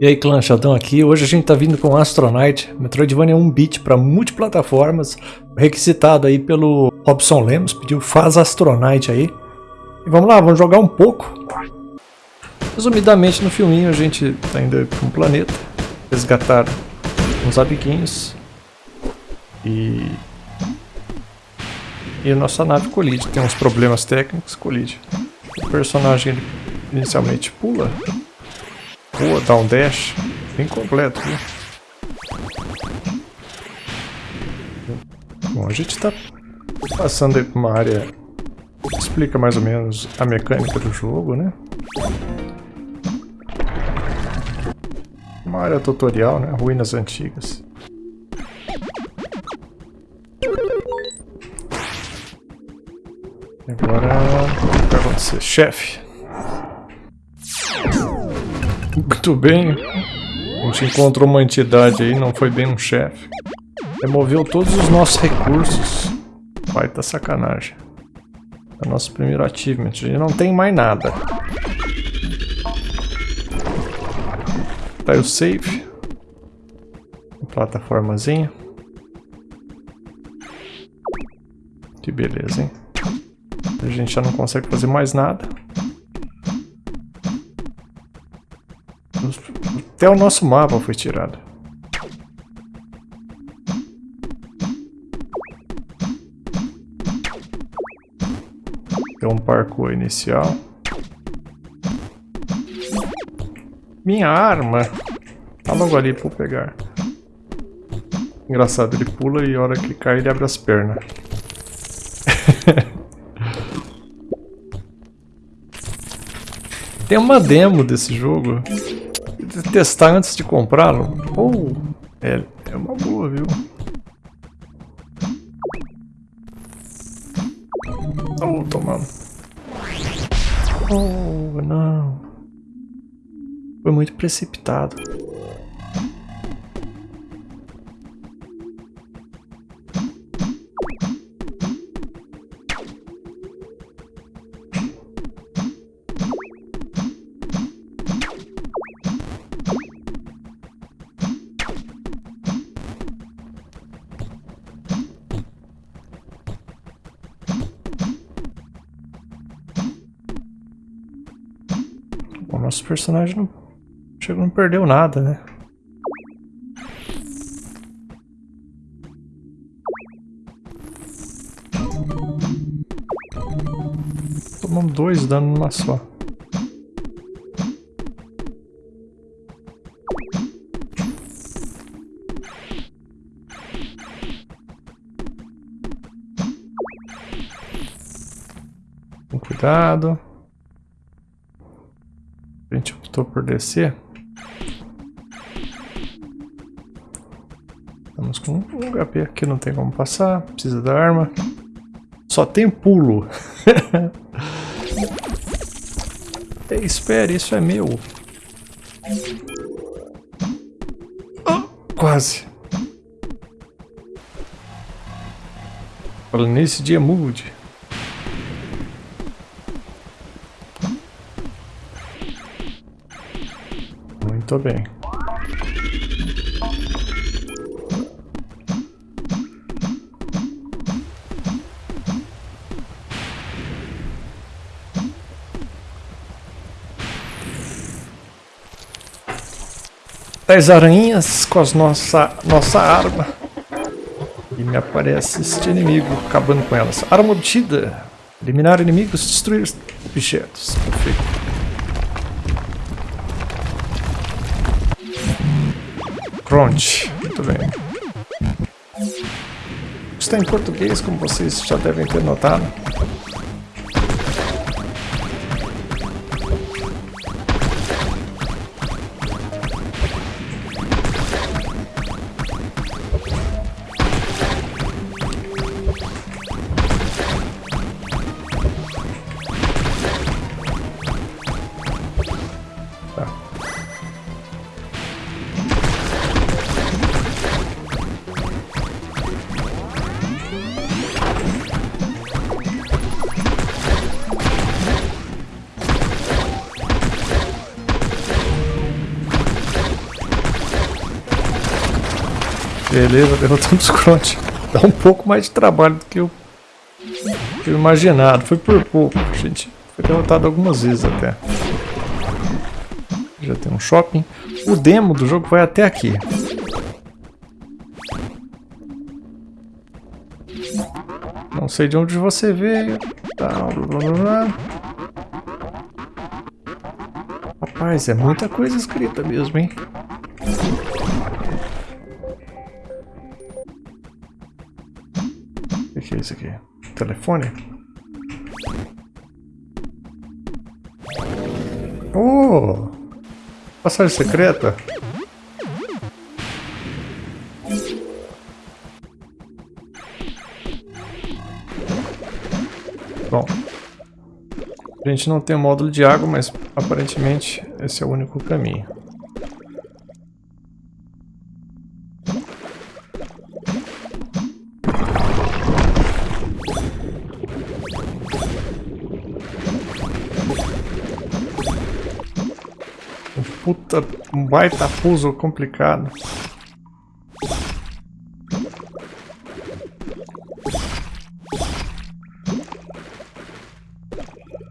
E aí clã, Sheldon aqui. Hoje a gente tá vindo com Astronite, Metroidvania 1 bit para multiplataformas, requisitado aí pelo Robson Lemos, pediu faz Astronite aí. E vamos lá, vamos jogar um pouco. Resumidamente no filminho a gente tá indo para um planeta, resgatar uns amiguinhos e e a nossa nave colide, tem uns problemas técnicos, colide. O personagem inicialmente pula, voa, dá um dash, bem completo, viu? Bom, a gente está passando aí uma área que explica mais ou menos a mecânica do jogo, né? Uma área tutorial, né? Ruínas antigas. Agora, o que vai acontecer? Chefe. Muito bem. A gente encontrou uma entidade aí, não foi bem um chefe. Removeu todos os nossos recursos. Vai tá sacanagem. É o nosso primeiro achievement. A gente não tem mais nada. Tá o save. Plataformazinha. Que beleza, hein? A gente já não consegue fazer mais nada. Até o nosso mapa foi tirado. Tem um parkour inicial. Minha arma! Tá logo ali pra eu pegar. Engraçado, ele pula e a hora que cai ele abre as pernas. Tem uma demo desse jogo. Testar antes de comprá-lo. Oh, é, é uma boa, viu? Oh, tomando. Oh, não. Foi muito precipitado. Personagem não, chegou, não perdeu nada, né? Tomamos dois danos numa só. Cuidado. Optou por descer. Estamos com um HP aqui, não tem como passar. Precisa da arma. Só tem pulo. Espere, isso é meu. Oh, quase. Falando nesse dia mude. Muito bem. Dez aranhas com as nossa, nossa arma. E me aparece este inimigo acabando com elas. Arma obtida. Eliminar inimigos, destruir objetos. Perfeito. Pronto, muito bem. Está em português, como vocês já devem ter notado. Beleza, derrotamos o Crunch. Dá um pouco mais de trabalho do que eu, eu imaginado. Foi por pouco. A gente foi derrotado algumas vezes até. Já tem um shopping. O demo do jogo vai até aqui. Não sei de onde você veio. Tá, blá, blá, blá. Rapaz, é muita coisa escrita mesmo, hein? Que é isso aqui? Telefone? Oh! Passagem secreta? Bom. A gente não tem módulo de água, mas aparentemente esse é o único caminho. Um baita puzzle complicado.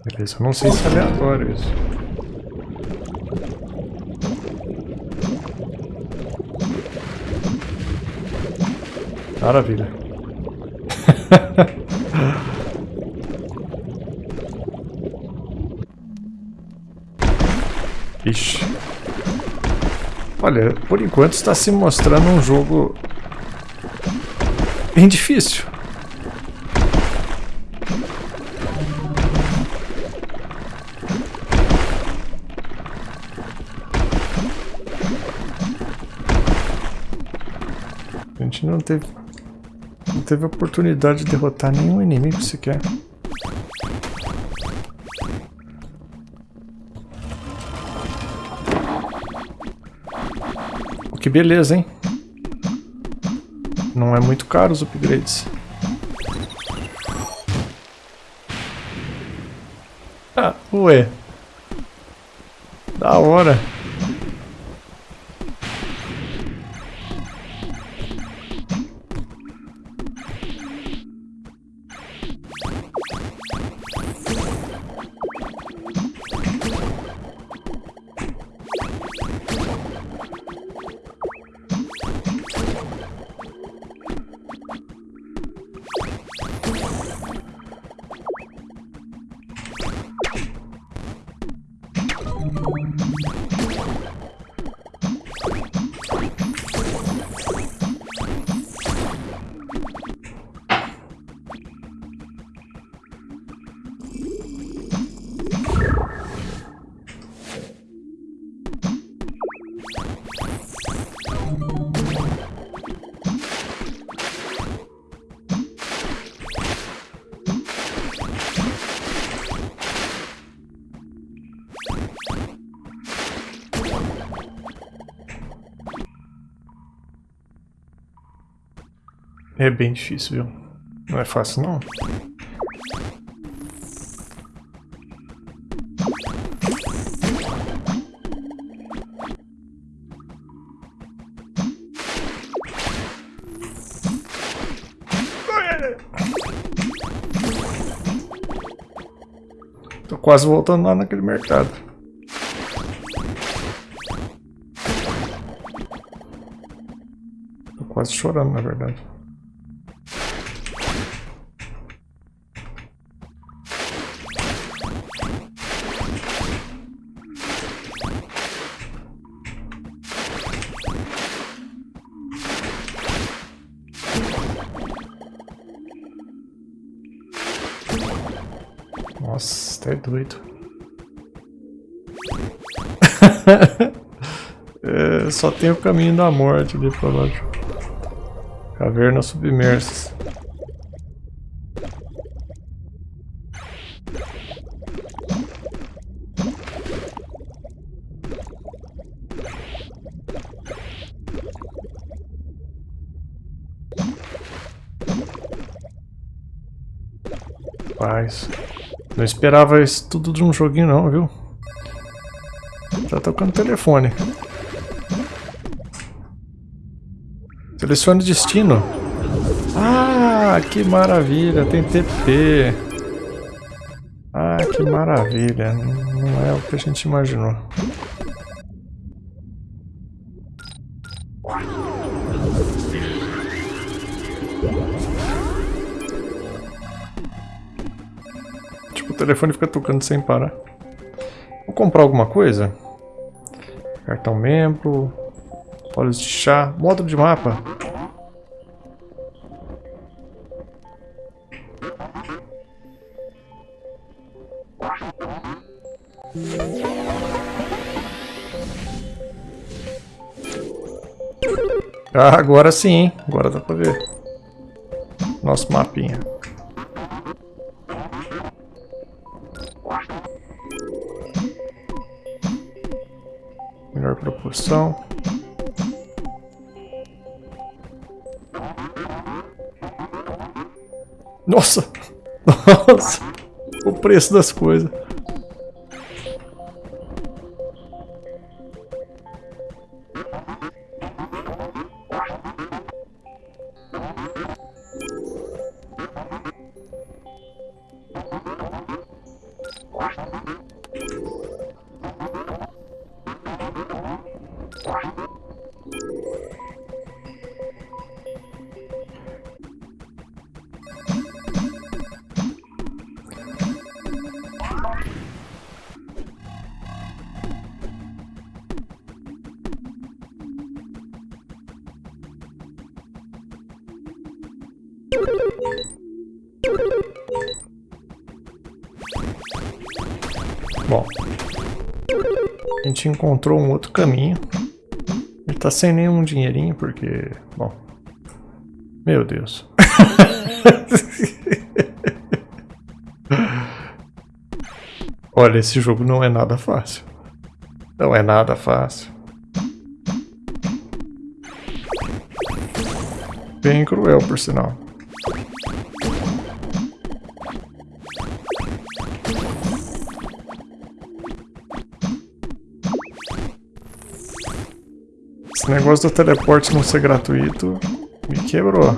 Beleza, eu não sei se é aleatório isso. Maravilha. Ixi. Olha, por enquanto está se mostrando um jogo bem difícil. A gente não teve, não teve oportunidade de derrotar nenhum inimigo sequer. Que beleza, hein? Não é muito caro os upgrades. Ah, ué. Da hora. É bem difícil, viu? Não é fácil, não. Tô quase voltando lá naquele mercado. Tô quase chorando, na verdade. Doido. é, só tem o caminho da morte ali pra lá. Cavernas submersas. Paz. Não esperava isso tudo de um joguinho não, viu? Tá tocando telefone. Selecione destino. Ah, que maravilha, tem TP. Ah, que maravilha. Não é o que a gente imaginou. Telefone fica tocando sem parar. Vou comprar alguma coisa? Cartão membro, olhos de chá, módulo de mapa. Ah, agora sim, agora dá pra ver. Nosso mapinha. Proporção. Nossa! Nossa! O preço das coisas. Gente encontrou um outro caminho. Ele tá sem nenhum dinheirinho porque, bom, meu Deus. Olha, esse jogo não é nada fácil. Não é nada fácil. Bem cruel, por sinal. Esse negócio do teleporte não ser gratuito me quebrou.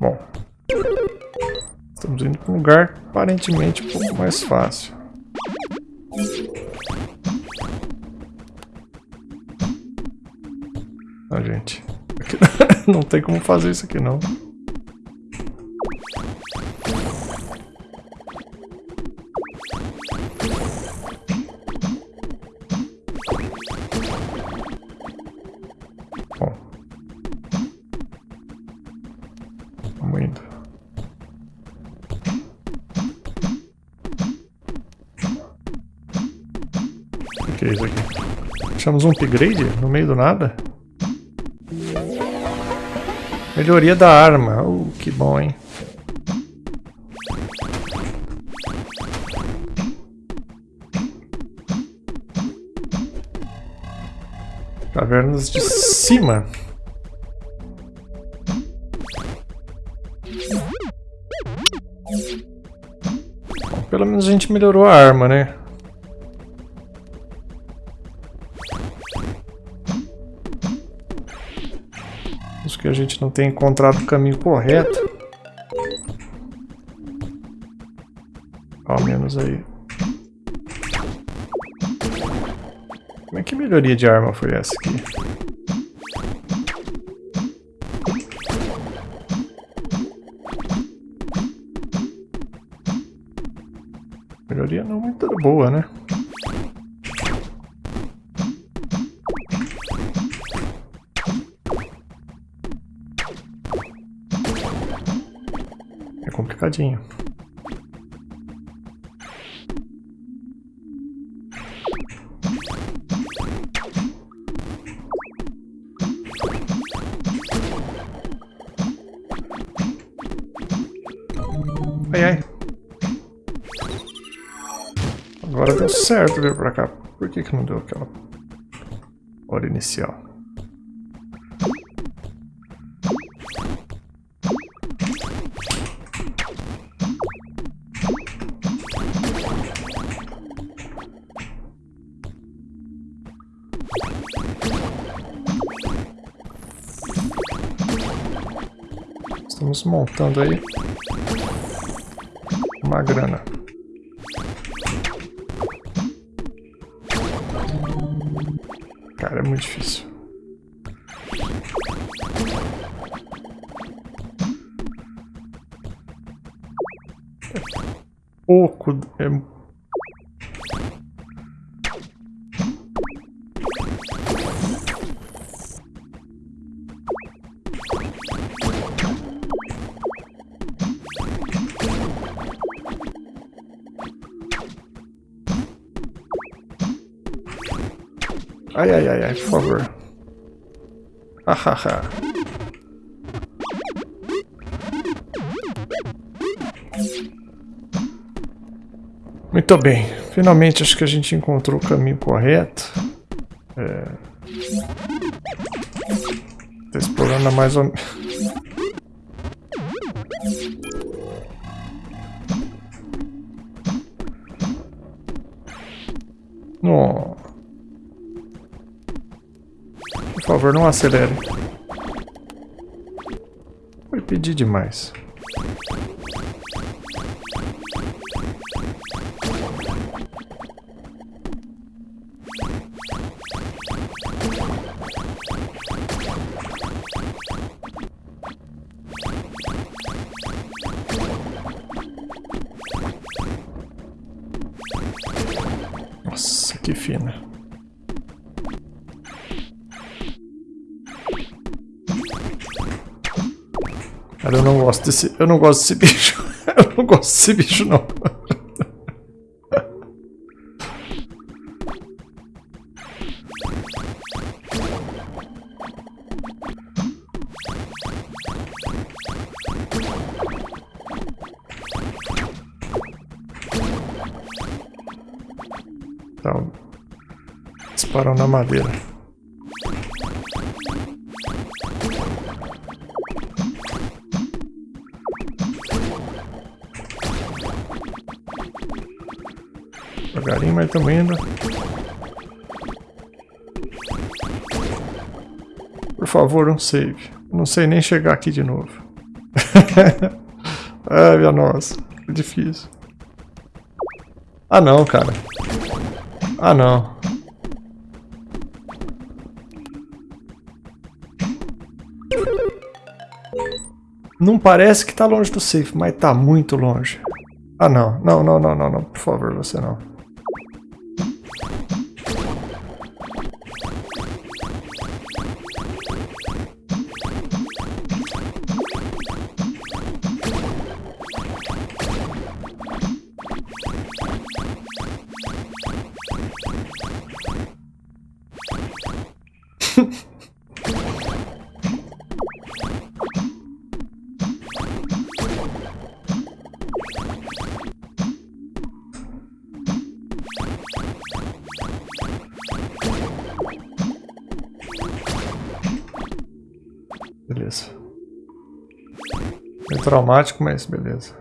Bom. Estamos indo para um lugar aparentemente um pouco mais fácil. Ah, gente. não tem como fazer isso aqui, não. Que é isso aqui? Achamos um upgrade no meio do nada? Melhoria da arma. Uh, que bom, hein? Cavernas de cima. Bom, pelo menos a gente melhorou a arma, né? A gente não tem encontrado o caminho correto. Ao menos aí. Como é que melhoria de arma foi essa aqui? Melhoria não muito boa, né? Complicadinho. Ai, ai. Agora deu certo vir pra cá. Por que que não deu aquela hora inicial? Estamos montando aí uma grana. Cara, é muito difícil. É pouco. É Ai, ai, ai, ai, por favor. Hahaha. Muito bem. Finalmente acho que a gente encontrou o caminho correto. É... Tô explorando mais ou menos... favor, não acelere. Foi pedir demais. Cara, eu não gosto desse. Eu não gosto desse bicho. Eu não gosto desse bicho, não. Tá. Disparam na madeira. Devagarinho, mas estamos indo. Por favor, um save. Não sei nem chegar aqui de novo. Ai, minha nossa. Difícil. Ah, não, cara. Ah, não. Não parece que tá longe do safe, mas tá muito longe. Ah, não. Não, não, não, não, não. Por favor, você não. Traumático, mas beleza.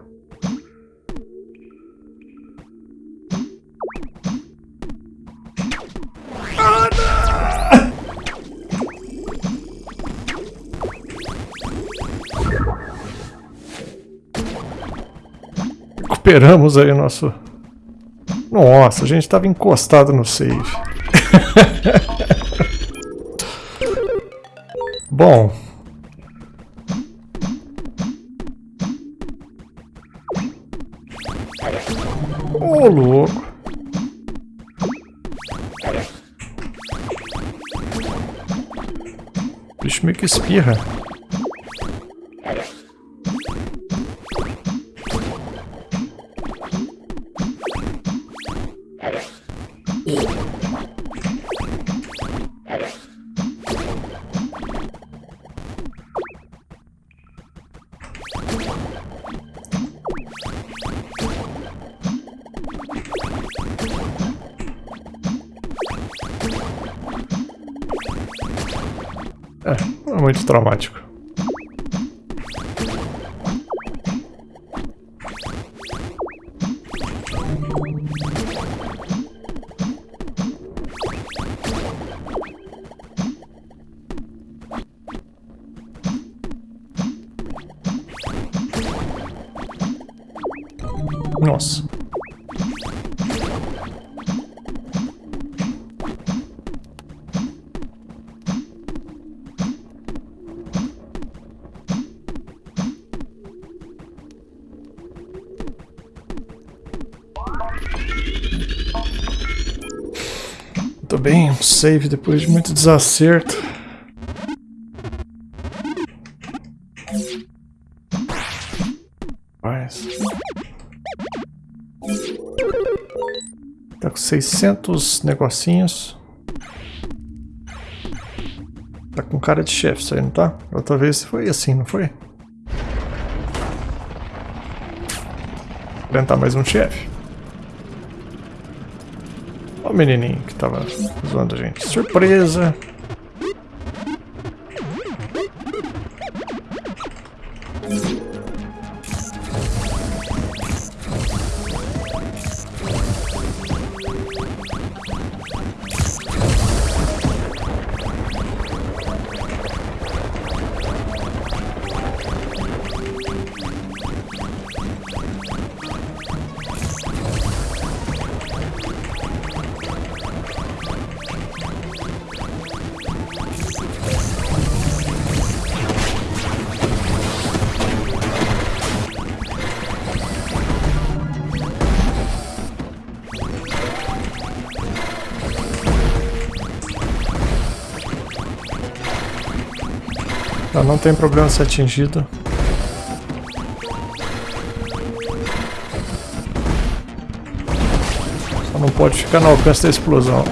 Recuperamos aí nosso... Nossa, a gente estava encostado no save. Bom, bicho meio muito traumático. Bem, um save depois de muito desacerto. Mas... Tá com 600 negocinhos. Tá com cara de chefe isso aí, não tá? Outra vez foi assim, não foi? Enfrentar mais um chefe. Olha o menininho que tava zoando a gente. Surpresa! Tá, não tem problema ser atingido. Só não pode ficar no alcance da explosão.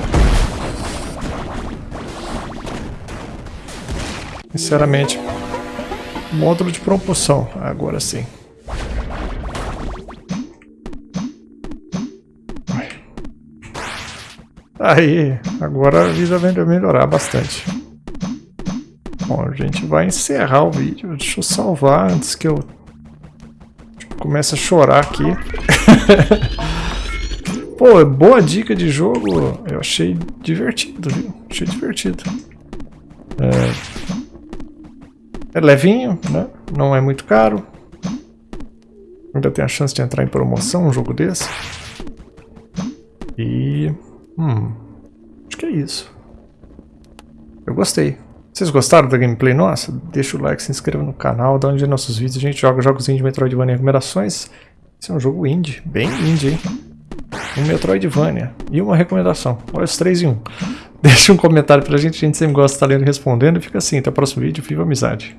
Sinceramente, módulo de propulsão, agora sim. Aí, agora a vida vai melhorar bastante. Gente vai encerrar o vídeo. Deixa eu salvar antes que eu comece a chorar aqui. Pô, boa dica de jogo. Eu achei divertido, viu? Achei divertido. É, é levinho, né? Não é muito caro. Ainda tem a chance de entrar em promoção um jogo desse. E... Hum... Acho que é isso. Eu gostei. Vocês gostaram da gameplay nossa? Deixa o like, se inscreva no canal, dá um dia nossos vídeos. A gente joga jogos de Metroidvania e recomendações. Esse é um jogo indie, bem indie, hein? Um Metroidvania e uma recomendação. Olha os três em um. Deixa um comentário pra gente, a gente sempre gosta de estar lendo e respondendo. E fica assim, até o próximo vídeo. Viva amizade!